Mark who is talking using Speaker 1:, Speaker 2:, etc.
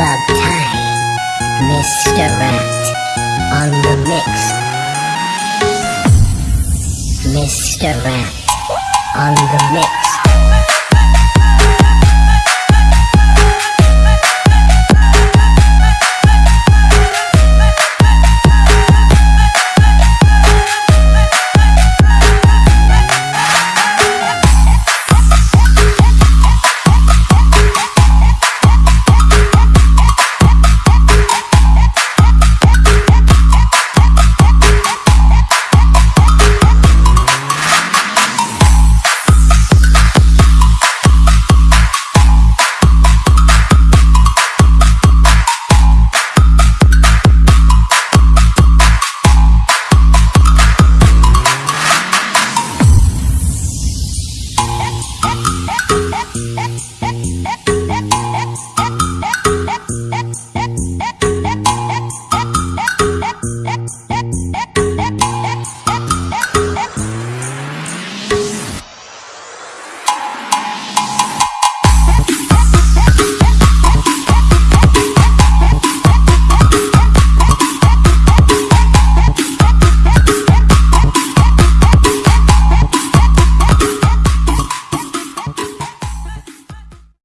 Speaker 1: Club time. Mr. Rat on the mix. Mr. Rat on the mix.